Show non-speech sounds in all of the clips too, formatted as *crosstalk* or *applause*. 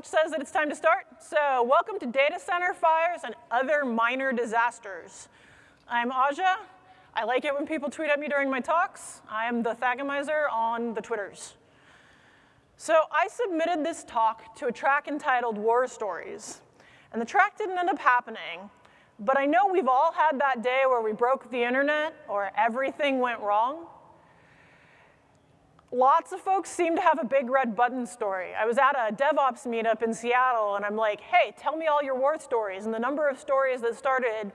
watch says that it's time to start. So welcome to Data Center Fires and Other Minor Disasters. I'm Aja. I like it when people tweet at me during my talks. I am the Thagomizer on the Twitters. So I submitted this talk to a track entitled War Stories. And the track didn't end up happening, but I know we've all had that day where we broke the internet or everything went wrong. Lots of folks seem to have a big red button story. I was at a DevOps meetup in Seattle and I'm like, hey, tell me all your war stories. And the number of stories that started.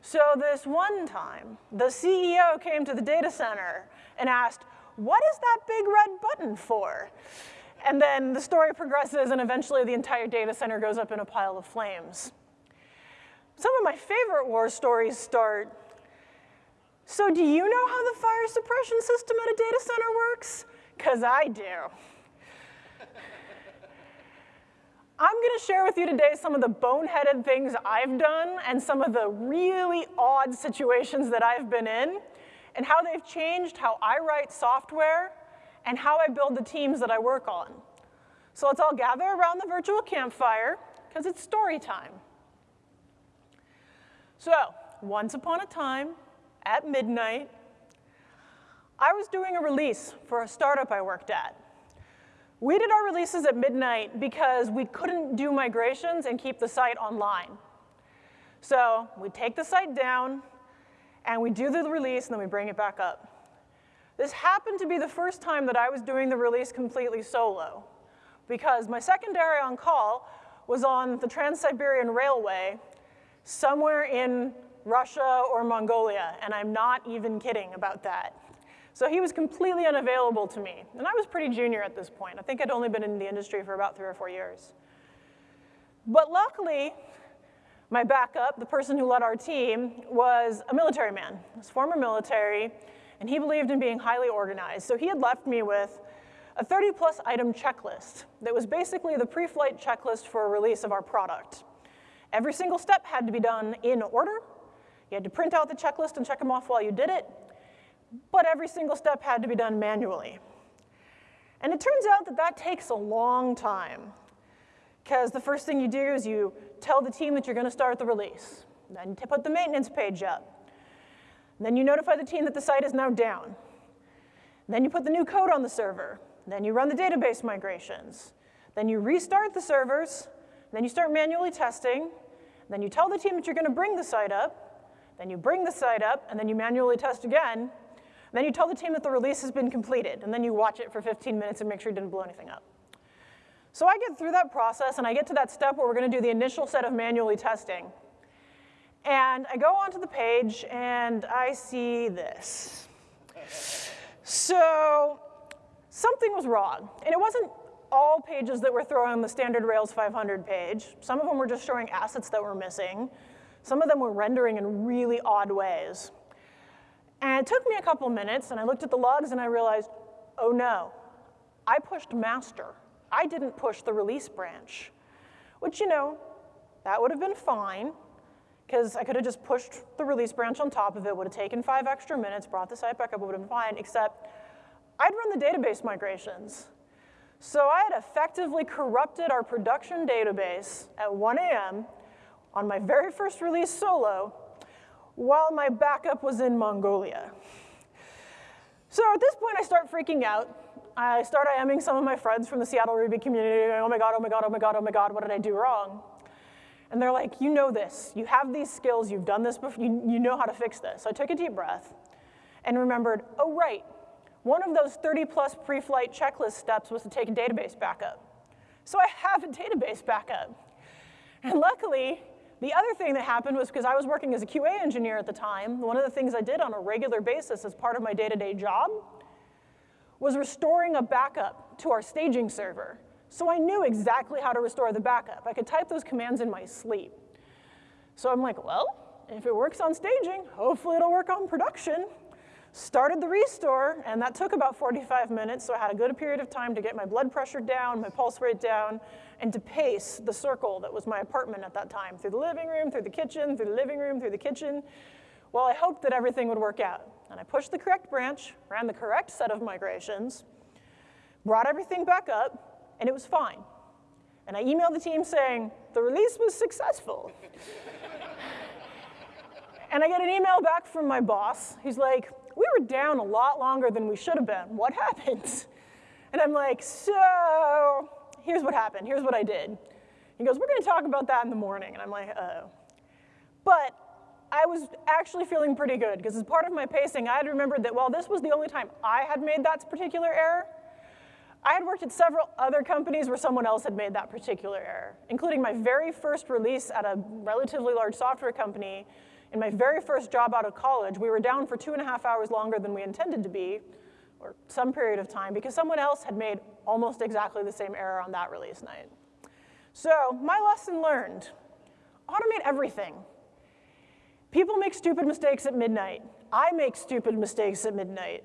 So this one time, the CEO came to the data center and asked, what is that big red button for? And then the story progresses and eventually the entire data center goes up in a pile of flames. Some of my favorite war stories start, so do you know how the fire suppression system at a data center works? Because I do. I'm going to share with you today some of the boneheaded things I've done and some of the really odd situations that I've been in and how they've changed how I write software and how I build the teams that I work on. So let's all gather around the virtual campfire because it's story time. So once upon a time, at midnight, I was doing a release for a startup I worked at. We did our releases at midnight because we couldn't do migrations and keep the site online. So we take the site down, and we do the release, and then we bring it back up. This happened to be the first time that I was doing the release completely solo, because my secondary on call was on the Trans-Siberian Railway somewhere in Russia or Mongolia, and I'm not even kidding about that. So he was completely unavailable to me. And I was pretty junior at this point. I think I'd only been in the industry for about three or four years. But luckily, my backup, the person who led our team, was a military man. Was former military, and he believed in being highly organized. So he had left me with a 30 plus item checklist that was basically the pre-flight checklist for a release of our product. Every single step had to be done in order. You had to print out the checklist and check them off while you did it but every single step had to be done manually. And it turns out that that takes a long time because the first thing you do is you tell the team that you're going to start the release. Then you put the maintenance page up. Then you notify the team that the site is now down. Then you put the new code on the server. Then you run the database migrations. Then you restart the servers. Then you start manually testing. Then you tell the team that you're going to bring the site up. Then you bring the site up, and then you manually test again. Then you tell the team that the release has been completed, and then you watch it for 15 minutes and make sure you didn't blow anything up. So I get through that process, and I get to that step where we're going to do the initial set of manually testing. And I go onto the page, and I see this. So something was wrong. And it wasn't all pages that were throwing the standard Rails 500 page. Some of them were just showing assets that were missing. Some of them were rendering in really odd ways. And it took me a couple minutes, and I looked at the logs, and I realized, oh no, I pushed master. I didn't push the release branch, which, you know, that would have been fine, because I could have just pushed the release branch on top of it, would have taken five extra minutes, brought the site back up, would have been fine, except I'd run the database migrations. So I had effectively corrupted our production database at 1 a.m. on my very first release solo while my backup was in Mongolia. So at this point, I start freaking out. I start IMing some of my friends from the Seattle Ruby community, oh my God, oh my God, oh my God, oh my God, what did I do wrong? And they're like, you know this. You have these skills. You've done this before. You, you know how to fix this. So I took a deep breath and remembered, oh, right. One of those 30 plus pre-flight checklist steps was to take a database backup. So I have a database backup. And luckily, the other thing that happened was because I was working as a QA engineer at the time, one of the things I did on a regular basis as part of my day-to-day -day job was restoring a backup to our staging server. So I knew exactly how to restore the backup. I could type those commands in my sleep. So I'm like, well, if it works on staging, hopefully it'll work on production started the restore, and that took about 45 minutes, so I had a good period of time to get my blood pressure down, my pulse rate down, and to pace the circle that was my apartment at that time, through the living room, through the kitchen, through the living room, through the kitchen, while I hoped that everything would work out. And I pushed the correct branch, ran the correct set of migrations, brought everything back up, and it was fine. And I emailed the team saying, the release was successful. *laughs* and I get an email back from my boss. He's like, we were down a lot longer than we should have been. What happened? And I'm like, so here's what happened. Here's what I did. He goes, we're going to talk about that in the morning. And I'm like, oh. But I was actually feeling pretty good because as part of my pacing, I had remembered that while this was the only time I had made that particular error, I had worked at several other companies where someone else had made that particular error, including my very first release at a relatively large software company. In my very first job out of college, we were down for two and a half hours longer than we intended to be, or some period of time, because someone else had made almost exactly the same error on that release night. So my lesson learned, automate everything. People make stupid mistakes at midnight. I make stupid mistakes at midnight.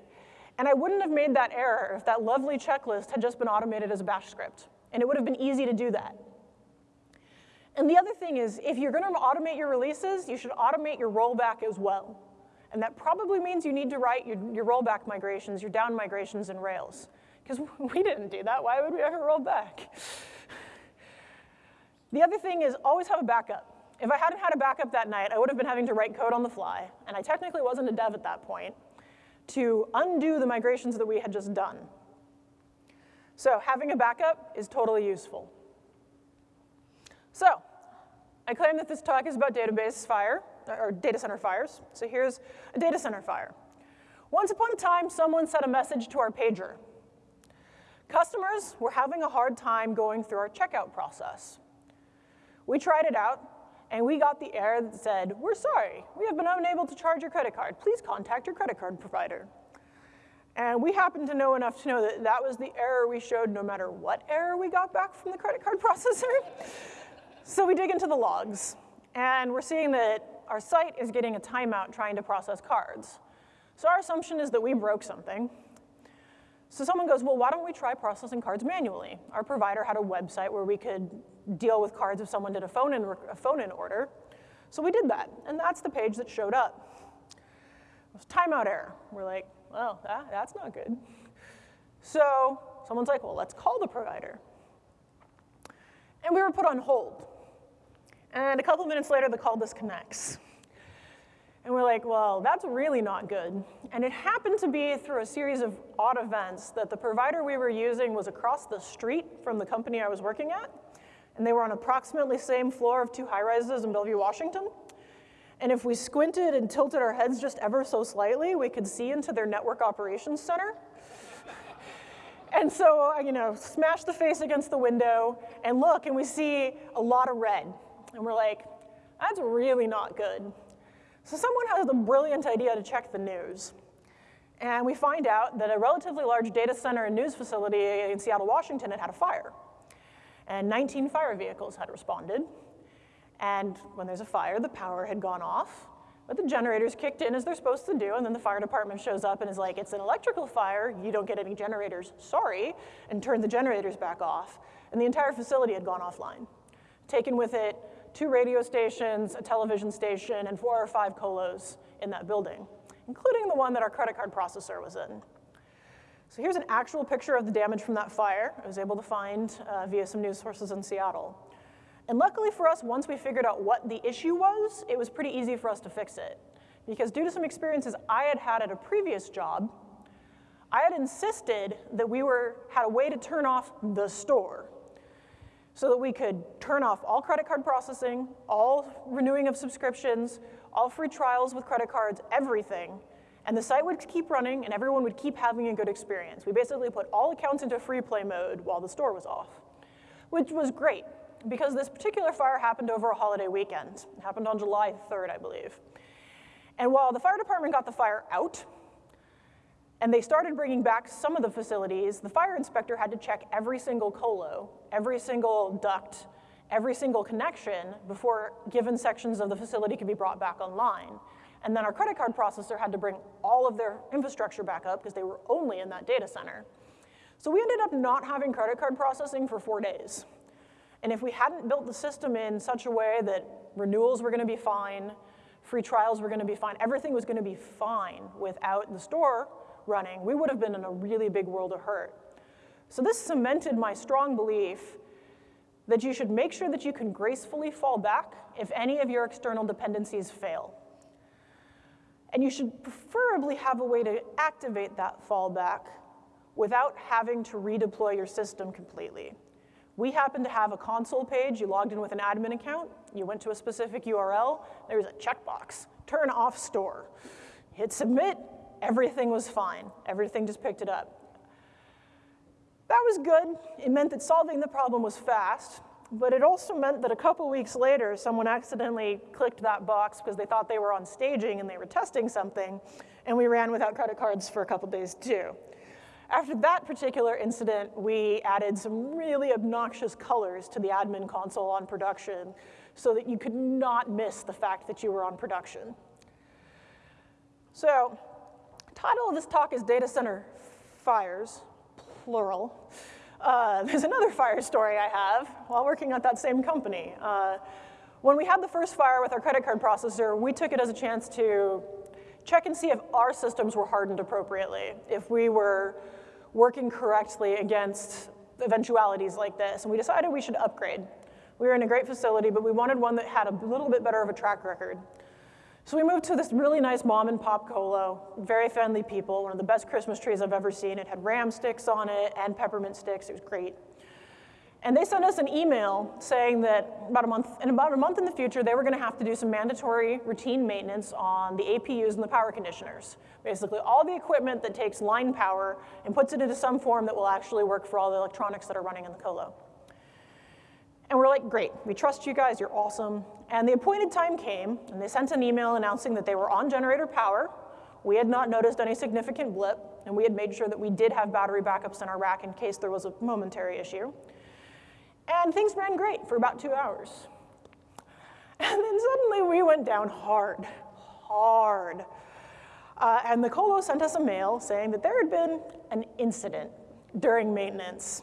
And I wouldn't have made that error if that lovely checklist had just been automated as a bash script. And it would have been easy to do that. And the other thing is, if you're going to automate your releases, you should automate your rollback as well. And that probably means you need to write your, your rollback migrations, your down migrations in Rails. Because *laughs* we didn't do that. Why would we ever roll back? The other thing is always have a backup. If I hadn't had a backup that night, I would have been having to write code on the fly. And I technically wasn't a dev at that point to undo the migrations that we had just done. So having a backup is totally useful. So I claim that this talk is about database fire, or data center fires. So here's a data center fire. Once upon a time, someone sent a message to our pager. Customers were having a hard time going through our checkout process. We tried it out, and we got the error that said, we're sorry, we have been unable to charge your credit card. Please contact your credit card provider. And we happened to know enough to know that that was the error we showed no matter what error we got back from the credit card *laughs* processor. so we dig into the logs, and we're seeing that our site is getting a timeout trying to process cards. So our assumption is that we broke something. So someone goes, well, why don't we try processing cards manually? Our provider had a website where we could deal with cards if someone did a phone-in phone-in order. So we did that, and that's the page that showed up. It was timeout error. We're like, well, that, that's not good. So someone's like, well, let's call the provider. And we were put on hold. And a couple minutes later, the call disconnects. And we're like, well, that's really not good. And it happened to be through a series of odd events that the provider we were using was across the street from the company I was working at and they were on approximately the same floor of two high-rises in Bellevue, Washington. And if we squinted and tilted our heads just ever so slightly, we could see into their network operations center. and so, you know, smash the face against the window and look, and we see a lot of red. And we're like, that's really not good. So someone has the brilliant idea to check the news. And we find out that a relatively large data center and news facility in Seattle, Washington had had a fire and 19 fire vehicles had responded. And when there's a fire, the power had gone off, but the generators kicked in as they're supposed to do, and then the fire department shows up and is like, it's an electrical fire, you don't get any generators, sorry, and turned the generators back off. And the entire facility had gone offline, taken with it two radio stations, a television station, and four or five colos in that building, including the one that our credit card processor was in. So here's an actual picture of the damage from that fire I was able to find uh, via some news sources in Seattle. And luckily for us, once we figured out what the issue was, it was pretty easy for us to fix it. Because due to some experiences I had had at a previous job, I had insisted that we were, had a way to turn off the store so that we could turn off all credit card processing, all renewing of subscriptions, all free trials with credit cards, everything, and the site would keep running and everyone would keep having a good experience. We basically put all accounts into free play mode while the store was off, which was great because this particular fire happened over a holiday weekend. It happened on July 3rd, I believe. And while the fire department got the fire out, and they started bringing back some of the facilities, the fire inspector had to check every single colo, every single duct, every single connection before given sections of the facility could be brought back online. And then our credit card processor had to bring all of their infrastructure back up because they were only in that data center. So we ended up not having credit card processing for four days. And if we hadn't built the system in such a way that renewals were gonna be fine, free trials were gonna be fine, everything was gonna be fine without the store running, we would have been in a really big world of hurt. So this cemented my strong belief that you should make sure that you can gracefully fall back if any of your external dependencies fail. And you should preferably have a way to activate that fallback without having to redeploy your system completely. We happen to have a console page. You logged in with an admin account. You went to a specific URL. There's a checkbox. Turn off store. Hit submit. Everything was fine. Everything just picked it up. That was good. It meant that solving the problem was fast, but it also meant that a couple weeks later, someone accidentally clicked that box because they thought they were on staging and they were testing something, and we ran without credit cards for a couple days too. After that particular incident, we added some really obnoxious colors to the admin console on production so that you could not miss the fact that you were on production. So, title of this talk is Data Center Fires, plural. Uh, *laughs* there's another fire story I have while working at that same company. Uh, when we had the first fire with our credit card processor, we took it as a chance to check and see if our systems were hardened appropriately, if we were working correctly against eventualities like this. And we decided we should upgrade. We were in a great facility, but we wanted one that had a little bit better of a track record. So we moved to this really nice mom and pop colo, very friendly people, one of the best Christmas trees I've ever seen. It had ram sticks on it and peppermint sticks. It was great. And they sent us an email saying that about a month, in about a month in the future, they were gonna have to do some mandatory routine maintenance on the APUs and the power conditioners. Basically, all the equipment that takes line power and puts it into some form that will actually work for all the electronics that are running in the colo. And we're like, great, we trust you guys, you're awesome. And the appointed time came, and they sent an email announcing that they were on generator power. We had not noticed any significant blip, and we had made sure that we did have battery backups in our rack in case there was a momentary issue. And things ran great for about two hours. And then suddenly we went down hard, hard. Uh, and the colo sent us a mail saying that there had been an incident during maintenance.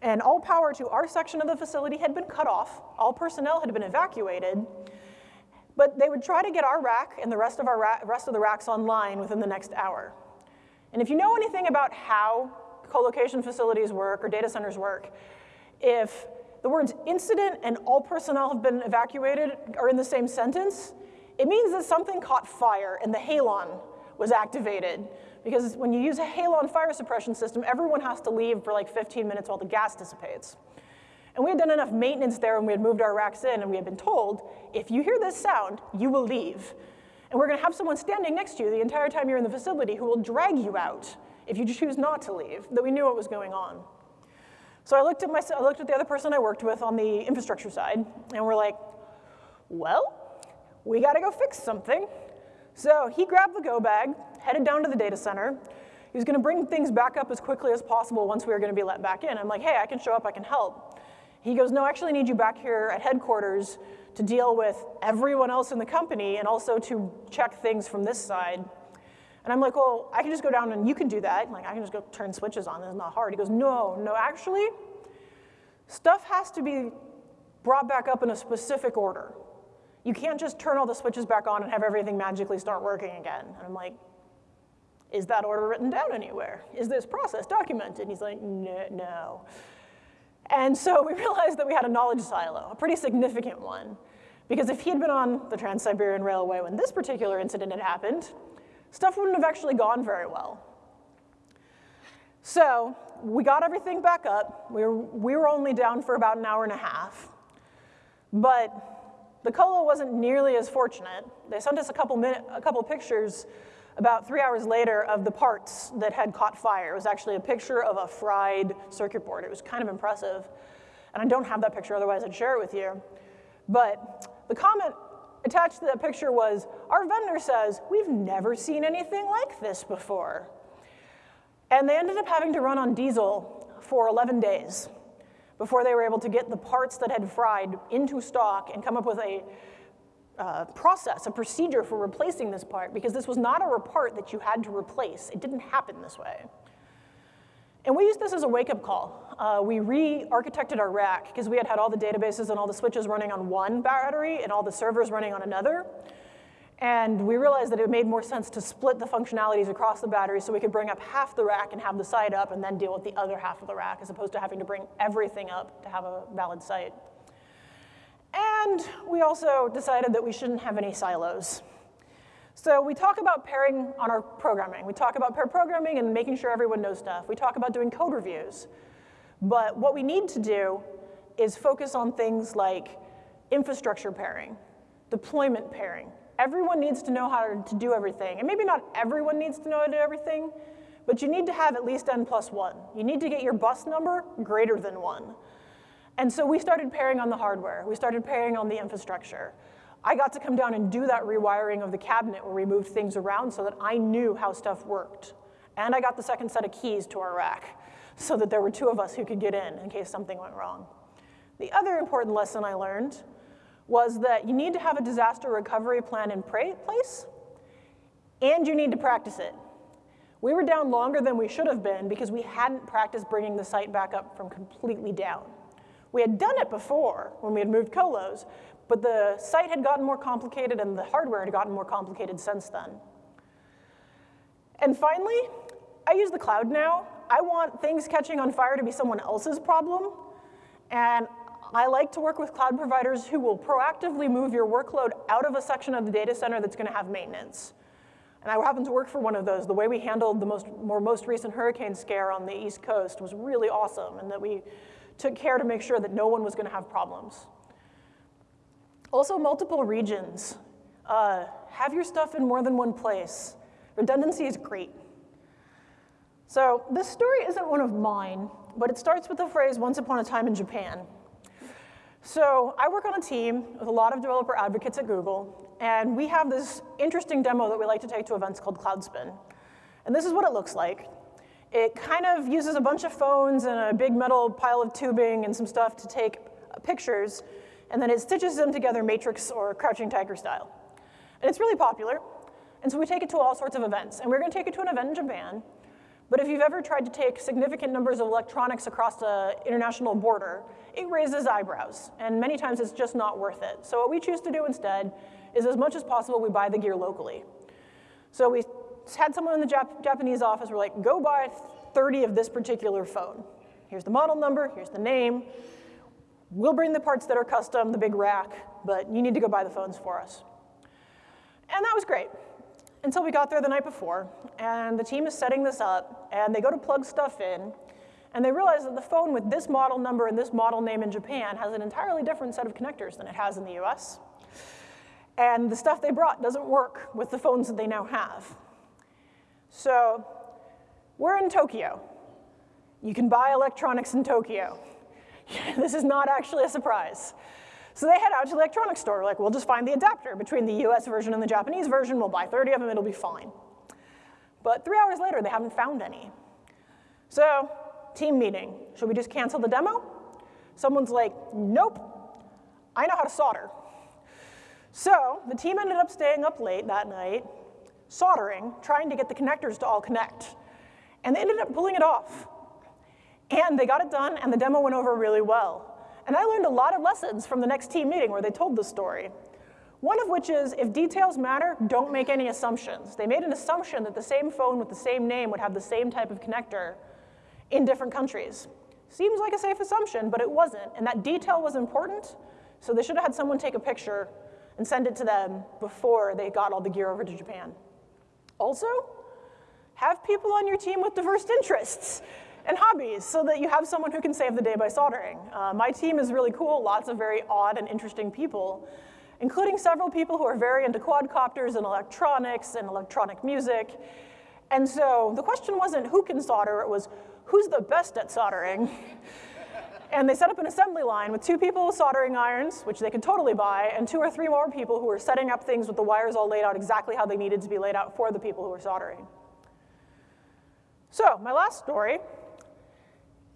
And all power to our section of the facility had been cut off. All personnel had been evacuated. But they would try to get our rack and the rest of, our rest of the racks online within the next hour. And if you know anything about how co-location facilities work or data centers work, if the words incident and all personnel have been evacuated are in the same sentence, it means that something caught fire and the halon was activated. Because when you use a halon fire suppression system, everyone has to leave for like 15 minutes while the gas dissipates. And we had done enough maintenance there and we had moved our racks in and we had been told, if you hear this sound, you will leave. And we're gonna have someone standing next to you the entire time you're in the facility who will drag you out if you choose not to leave, that we knew what was going on. So I looked at, my, I looked at the other person I worked with on the infrastructure side, and we're like, well, we gotta go fix something. So he grabbed the go bag, headed down to the data center. He was gonna bring things back up as quickly as possible once we were gonna be let back in. I'm like, hey, I can show up, I can help. He goes, no, I actually need you back here at headquarters to deal with everyone else in the company and also to check things from this side. And I'm like, well, I can just go down and you can do that. Like, I can just go turn switches on. It's not hard. He goes, no, no, actually, stuff has to be brought back up in a specific order. You can't just turn all the switches back on and have everything magically start working again. And I'm like, is that order written down anywhere? Is this process documented? And he's like, no. And so we *laughs* realized that we had a knowledge silo, a pretty significant one. Because if he had been on the Trans-Siberian Railway when this particular incident had happened, stuff wouldn't have actually gone very well. So we got everything back up. We were, we were only down for about an hour and a half. But the Colo wasn't nearly as fortunate. They sent us a couple, minute, a couple pictures about three hours later of the parts that had caught fire. It was actually a picture of a fried circuit board. It was kind of impressive. And I don't have that picture, otherwise I'd share it with you. But the comment attached to that picture was, our vendor says, we've never seen anything like this before. And they ended up having to run on diesel for 11 days before they were able to get the parts that had fried into stock and come up with a uh, process, a procedure for replacing this part, because this was not a part that you had to replace. It didn't happen this way. And we used this as a wake-up call. Uh, we re-architected our rack because we had had all the databases and all the switches running on one battery and all the servers running on another. And we realized that it made more sense to split the functionalities across the battery so we could bring up half the rack and have the site up and then deal with the other half of the rack as opposed to having to bring everything up to have a valid site. And we also decided that we shouldn't have any silos. So we talk about pairing on our programming. We talk about pair programming and making sure everyone knows stuff. We talk about doing code reviews. But what we need to do is focus on things like infrastructure pairing, deployment pairing, everyone needs to know how to do everything. And maybe not everyone needs to know how to do everything, but you need to have at least n plus one. You need to get your bus number greater than one. And so we started pairing on the hardware. We started pairing on the infrastructure. I got to come down and do that rewiring of the cabinet where we moved things around so that I knew how stuff worked. And I got the second set of keys to our rack so that there were two of us who could get in in case something went wrong. The other important lesson I learned was that you need to have a disaster recovery plan in place, and you need to practice it. We were down longer than we should have been because we hadn't practiced bringing the site back up from completely down. We had done it before when we had moved colos, but the site had gotten more complicated and the hardware had gotten more complicated since then. And finally, I use the cloud now. I want things catching on fire to be someone else's problem, and I like to work with cloud providers who will proactively move your workload out of a section of the data center that's gonna have maintenance. And I happen to work for one of those. The way we handled the most, more, most recent hurricane scare on the East Coast was really awesome, and that we took care to make sure that no one was gonna have problems. Also, multiple regions. Uh, have your stuff in more than one place. Redundancy is great. So this story isn't one of mine, but it starts with the phrase, once upon a time in Japan. So I work on a team with a lot of developer advocates at Google, and we have this interesting demo that we like to take to events called Cloudspin. And this is what it looks like. It kind of uses a bunch of phones and a big metal pile of tubing and some stuff to take pictures, and then it stitches them together matrix or crouching tiger style. And it's really popular, and so we take it to all sorts of events. And we're gonna take it to an event in Japan, but if you've ever tried to take significant numbers of electronics across the international border, it raises eyebrows, and many times it's just not worth it. So what we choose to do instead is as much as possible, we buy the gear locally. So we had someone in the Jap Japanese office, we're like, go buy 30 of this particular phone. Here's the model number, here's the name. We'll bring the parts that are custom, the big rack, but you need to go buy the phones for us. And that was great until we got there the night before, and the team is setting this up, and they go to plug stuff in, and they realize that the phone with this model number and this model name in Japan has an entirely different set of connectors than it has in the US. And the stuff they brought doesn't work with the phones that they now have. So we're in Tokyo. You can buy electronics in Tokyo. *laughs* this is not actually a surprise. So they head out to the electronics store, like, we'll just find the adapter between the US version and the Japanese version, we'll buy 30 of them, it'll be fine. But three hours later, they haven't found any. So, team meeting, should we just cancel the demo? Someone's like, nope, I know how to solder. So the team ended up staying up late that night, soldering, trying to get the connectors to all connect. And they ended up pulling it off. And they got it done, and the demo went over really well. And I learned a lot of lessons from the next team meeting where they told the story. One of which is, if details matter, don't make any assumptions. They made an assumption that the same phone with the same name would have the same type of connector in different countries. Seems like a safe assumption, but it wasn't, and that detail was important, so they should have had someone take a picture and send it to them before they got all the gear over to Japan. Also, have people on your team with diverse interests and hobbies so that you have someone who can save the day by soldering. Uh, my team is really cool, lots of very odd and interesting people, including several people who are very into quadcopters and electronics and electronic music. And so the question wasn't who can solder, it was who's the best at soldering? *laughs* and they set up an assembly line with two people with soldering irons, which they could totally buy, and two or three more people who were setting up things with the wires all laid out exactly how they needed to be laid out for the people who were soldering. So my last story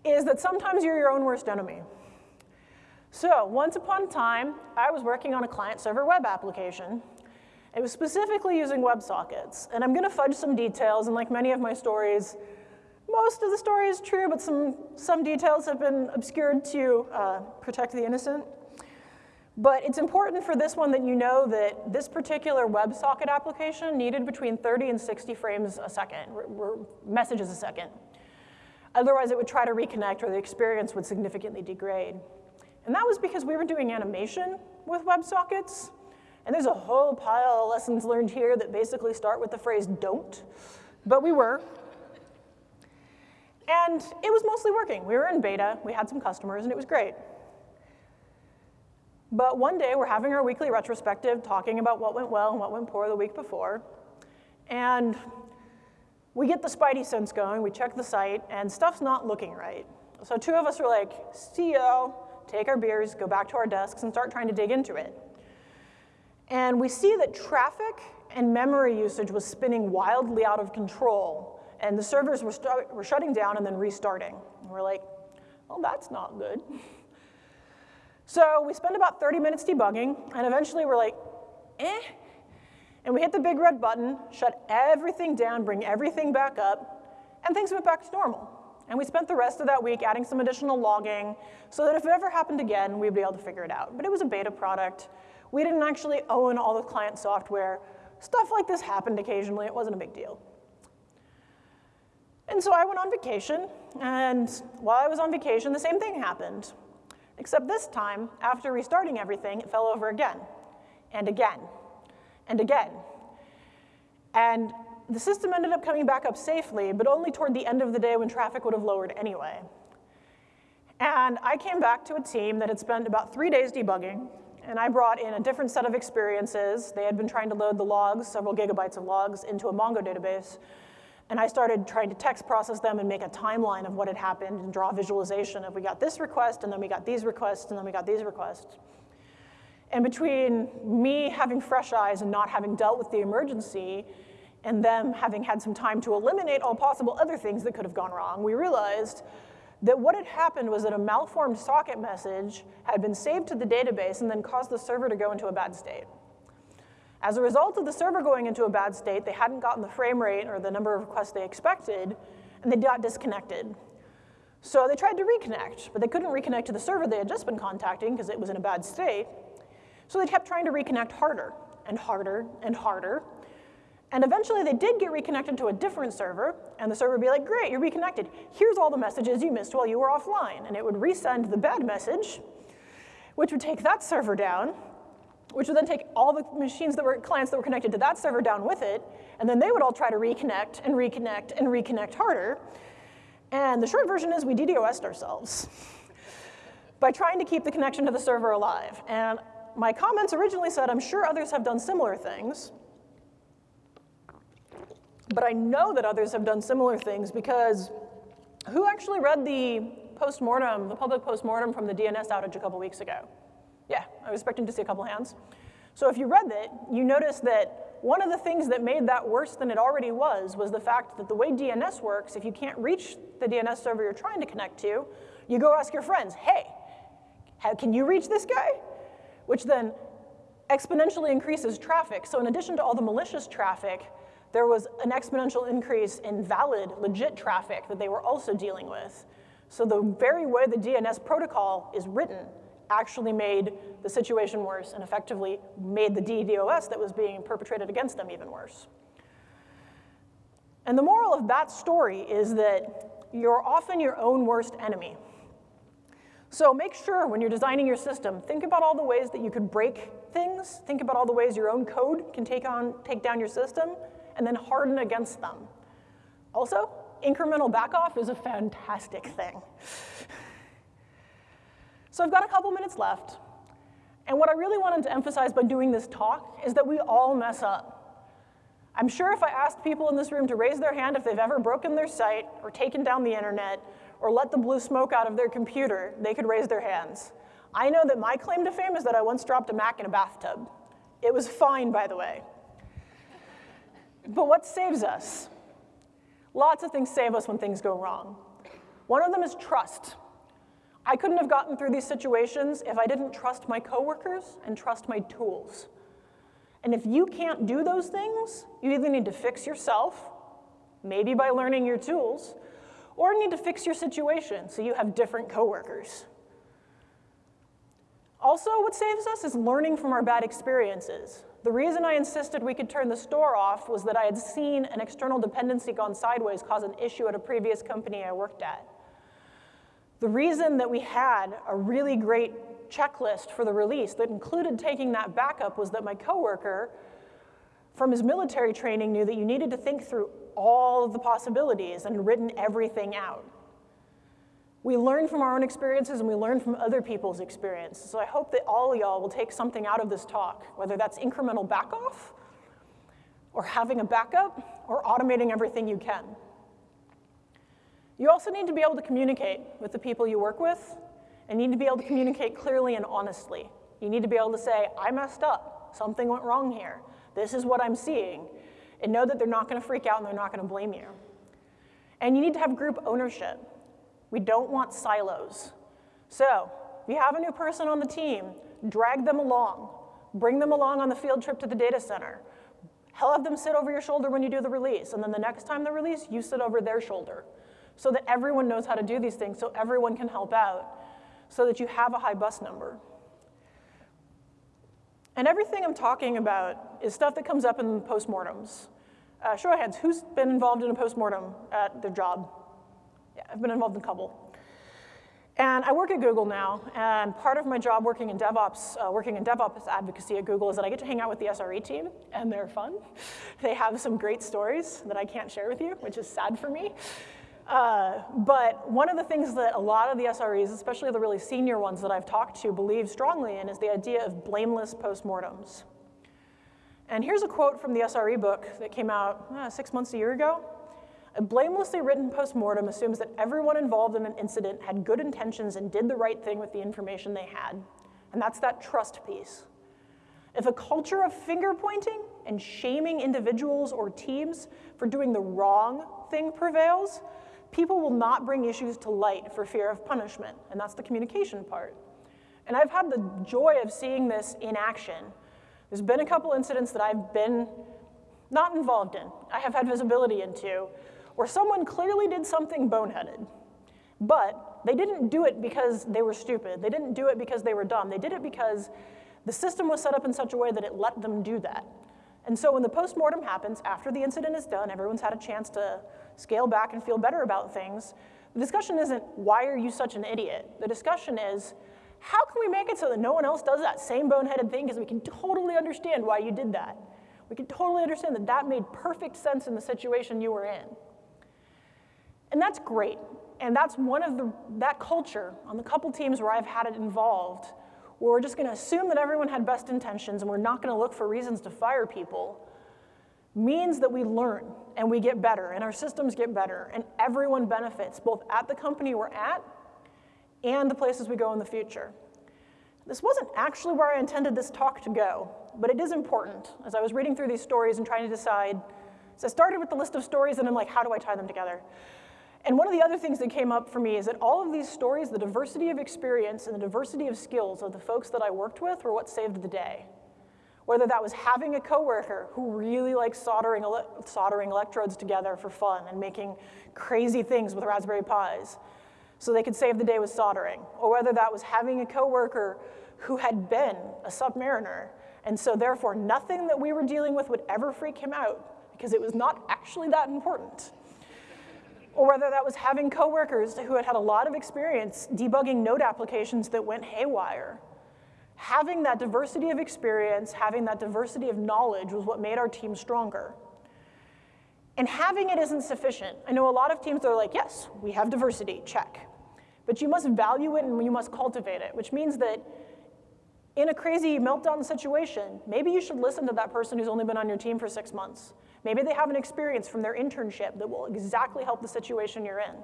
is that sometimes you're your own worst enemy. So once upon a time, I was working on a client-server web application. It was specifically using WebSockets. And I'm going to fudge some details, and like many of my stories, most of the story is true, but some, some details have been obscured to uh, protect the innocent. But it's important for this one that you know that this particular WebSocket application needed between 30 and 60 frames a second, messages a second. Otherwise, it would try to reconnect or the experience would significantly degrade. And that was because we were doing animation with WebSockets. And there's a whole pile of lessons learned here that basically start with the phrase don't, but we were. And it was mostly working. We were in beta, we had some customers, and it was great. But one day, we're having our weekly retrospective, talking about what went well and what went poor the week before. And we get the spidey sense going, we check the site, and stuff's not looking right. So two of us are like, y'all, take our beers, go back to our desks, and start trying to dig into it. And we see that traffic and memory usage was spinning wildly out of control, and the servers were, were shutting down and then restarting. And we're like, well, that's not good. So we spend about 30 minutes debugging, and eventually we're like, eh. And we hit the big red button, shut everything down, bring everything back up, and things went back to normal. And we spent the rest of that week adding some additional logging so that if it ever happened again, we'd be able to figure it out. But it was a beta product. We didn't actually own all the client software. Stuff like this happened occasionally. It wasn't a big deal. And so I went on vacation, and while I was on vacation, the same thing happened. Except this time, after restarting everything, it fell over again, and again, and again. And the system ended up coming back up safely, but only toward the end of the day when traffic would have lowered anyway. And I came back to a team that had spent about three days debugging, and I brought in a different set of experiences. They had been trying to load the logs, several gigabytes of logs, into a Mongo database. And I started trying to text process them and make a timeline of what had happened and draw visualization of we got this request, and then we got these requests, and then we got these requests. And between me having fresh eyes and not having dealt with the emergency, and them having had some time to eliminate all possible other things that could have gone wrong, we realized that what had happened was that a malformed socket message had been saved to the database and then caused the server to go into a bad state. As a result of the server going into a bad state, they hadn't gotten the frame rate or the number of requests they expected, and they got disconnected. So they tried to reconnect, but they couldn't reconnect to the server they had just been contacting because it was in a bad state. So they kept trying to reconnect harder and harder and harder. And eventually they did get reconnected to a different server, and the server would be like, great, you're reconnected. Here's all the messages you missed while you were offline. And it would resend the bad message, which would take that server down, which would then take all the machines that were clients that were connected to that server down with it, and then they would all try to reconnect and reconnect and reconnect harder. And the short version is we DDoSed ourselves by trying to keep the connection to the server alive. And my comments originally said, I'm sure others have done similar things. But I know that others have done similar things because who actually read the postmortem, the public postmortem from the DNS outage a couple weeks ago? Yeah, I was expecting to see a couple hands. So if you read it, you notice that one of the things that made that worse than it already was was the fact that the way DNS works, if you can't reach the DNS server you're trying to connect to, you go ask your friends, hey, how, can you reach this guy? Which then exponentially increases traffic. So in addition to all the malicious traffic, there was an exponential increase in valid, legit traffic that they were also dealing with. So the very way the DNS protocol is written actually made the situation worse and effectively made the DDoS that was being perpetrated against them even worse. And the moral of that story is that you're often your own worst enemy. So make sure when you're designing your system, think about all the ways that you could break things, think about all the ways your own code can take, on, take down your system, and then harden against them. Also, incremental backoff is a fantastic thing. So I've got a couple minutes left. And what I really wanted to emphasize by doing this talk is that we all mess up. I'm sure if I asked people in this room to raise their hand if they've ever broken their site or taken down the internet or let the blue smoke out of their computer, they could raise their hands. I know that my claim to fame is that I once dropped a Mac in a bathtub. It was fine, by the way. But what saves us? Lots of things save us when things go wrong. One of them is trust. I couldn't have gotten through these situations if I didn't trust my coworkers and trust my tools. And if you can't do those things, you either need to fix yourself, maybe by learning your tools, or need to fix your situation so you have different coworkers. Also, what saves us is learning from our bad experiences. The reason I insisted we could turn the store off was that I had seen an external dependency gone sideways cause an issue at a previous company I worked at. The reason that we had a really great checklist for the release that included taking that backup was that my coworker from his military training knew that you needed to think through all of the possibilities and written everything out. We learn from our own experiences and we learn from other people's experiences. So I hope that all y'all will take something out of this talk, whether that's incremental back off, or having a backup, or automating everything you can. You also need to be able to communicate with the people you work with, and need to be able to communicate clearly and honestly. You need to be able to say, I messed up, something went wrong here, this is what I'm seeing, and know that they're not gonna freak out and they're not gonna blame you. And you need to have group ownership. We don't want silos. So if you have a new person on the team, drag them along. Bring them along on the field trip to the data center. Have them sit over your shoulder when you do the release, and then the next time the release, you sit over their shoulder so that everyone knows how to do these things, so everyone can help out, so that you have a high bus number. And everything I'm talking about is stuff that comes up in postmortems. Uh, show of hands, who's been involved in a postmortem at their job? Yeah, I've been involved in a couple. And I work at Google now, and part of my job working in DevOps, uh, working in DevOps advocacy at Google is that I get to hang out with the SRE team, and they're fun. *laughs* They have some great stories that I can't share with you, which is sad for me. Uh, but one of the things that a lot of the SREs, especially the really senior ones that I've talked to, believe strongly in is the idea of blameless postmortems. And here's a quote from the SRE book that came out uh, six months, a year ago. A blamelessly written postmortem assumes that everyone involved in an incident had good intentions and did the right thing with the information they had. And that's that trust piece. If a culture of finger pointing and shaming individuals or teams for doing the wrong thing prevails, people will not bring issues to light for fear of punishment, and that's the communication part. And I've had the joy of seeing this in action. There's been a couple incidents that I've been not involved in, I have had visibility into, where someone clearly did something boneheaded, but they didn't do it because they were stupid. They didn't do it because they were dumb. They did it because the system was set up in such a way that it let them do that. And so when the postmortem happens, after the incident is done, everyone's had a chance to scale back and feel better about things. The discussion isn't, why are you such an idiot? The discussion is, how can we make it so that no one else does that same boneheaded thing because we can totally understand why you did that. We can totally understand that that made perfect sense in the situation you were in. And that's great. And that's one of the, that culture on the couple teams where I've had it involved, where we're just gonna assume that everyone had best intentions and we're not gonna look for reasons to fire people, means that we learn and we get better and our systems get better and everyone benefits, both at the company we're at and the places we go in the future. This wasn't actually where I intended this talk to go, but it is important. As I was reading through these stories and trying to decide, so I started with the list of stories and I'm like, how do I tie them together? And one of the other things that came up for me is that all of these stories, the diversity of experience and the diversity of skills of the folks that I worked with were what saved the day. Whether that was having a coworker who really likes soldering, ele soldering electrodes together for fun and making crazy things with Raspberry Pis so they could save the day with soldering, or whether that was having a coworker who had been a submariner, and so therefore nothing that we were dealing with would ever freak him out because it was not actually that important or whether that was having coworkers who had had a lot of experience debugging node applications that went haywire. Having that diversity of experience, having that diversity of knowledge was what made our team stronger. And having it isn't sufficient. I know a lot of teams are like, yes, we have diversity, check. But you must value it and you must cultivate it, which means that in a crazy meltdown situation, maybe you should listen to that person who's only been on your team for six months. Maybe they have an experience from their internship that will exactly help the situation you're in.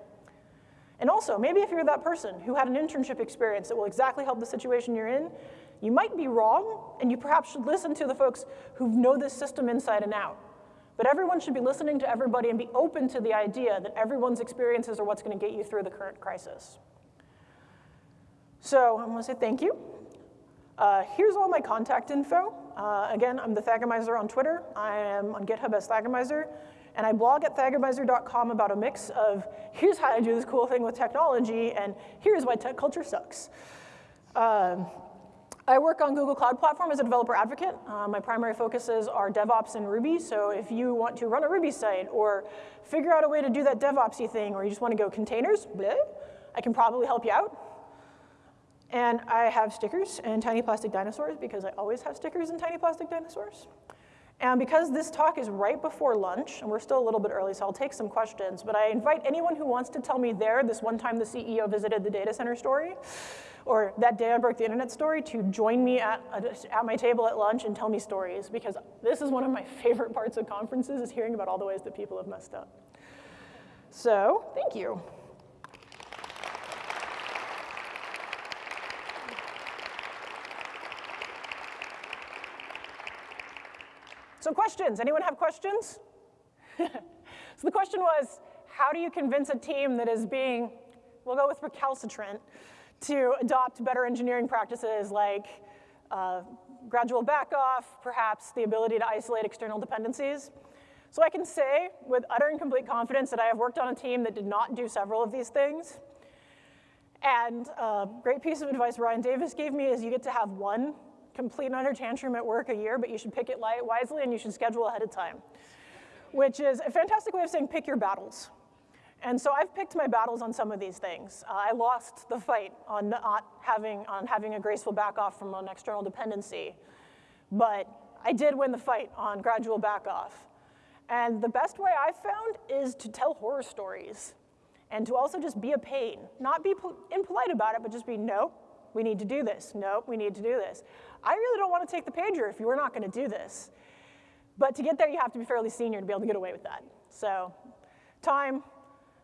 And also, maybe if you're that person who had an internship experience that will exactly help the situation you're in, you might be wrong, and you perhaps should listen to the folks who know this system inside and out. But everyone should be listening to everybody and be open to the idea that everyone's experiences are what's going to get you through the current crisis. So I'm to say thank you. Uh, here's all my contact info. Uh, again, I'm the Thagomizer on Twitter. I am on GitHub as Thagomizer. And I blog at thagomizer.com about a mix of here's how I do this cool thing with technology, and here's why tech culture sucks. Uh, I work on Google Cloud Platform as a developer advocate. Uh, my primary focuses are DevOps and Ruby, so if you want to run a Ruby site or figure out a way to do that DevOpsy thing or you just want to go containers, bleh, I can probably help you out. And I have stickers and tiny plastic dinosaurs because I always have stickers and tiny plastic dinosaurs. And because this talk is right before lunch, and we're still a little bit early, so I'll take some questions, but I invite anyone who wants to tell me there, this one time the CEO visited the data center story, or that day I broke the internet story, to join me at, at my table at lunch and tell me stories, because this is one of my *laughs* favorite parts of conferences, is hearing about all the ways that people have messed up. So, thank you. So questions, anyone have questions? *laughs* so the question was, how do you convince a team that is being, we'll go with recalcitrant, to adopt better engineering practices like uh, gradual backoff, perhaps the ability to isolate external dependencies. So I can say with utter and complete confidence that I have worked on a team that did not do several of these things. And a great piece of advice Ryan Davis gave me is you get to have one complete under tantrum at work a year, but you should pick it light wisely and you should schedule ahead of time, which is a fantastic way of saying pick your battles. And so I've picked my battles on some of these things. Uh, I lost the fight on not having, on having a graceful back off from an external dependency, but I did win the fight on gradual back off. And the best way I've found is to tell horror stories and to also just be a pain. Not be impolite about it, but just be, nope, we need to do this. Nope, we need to do this. I really don't want to take the pager if you are not going to do this. But to get there, you have to be fairly senior to be able to get away with that. So time,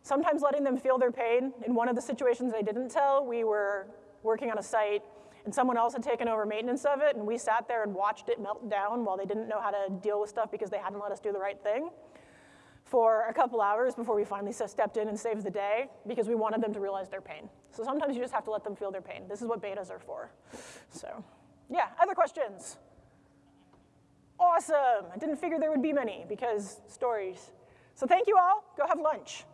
sometimes letting them feel their pain. In one of the situations I didn't tell, we were working on a site and someone else had taken over maintenance of it and we sat there and watched it melt down while they didn't know how to deal with stuff because they hadn't let us do the right thing for a couple hours before we finally stepped in and saved the day because we wanted them to realize their pain. So sometimes you just have to let them feel their pain. This is what betas are for. So yeah, other questions? Awesome, I didn't figure there would be many because stories. So thank you all, go have lunch.